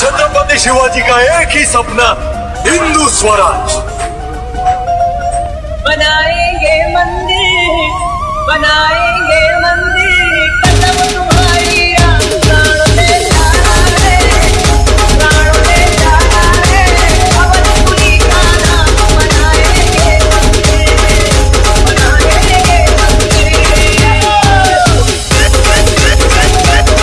छत्रपति शिवाजी का एक ही सपना हिंदू स्वराज। बनाएँगे मंदिर बनाएँगे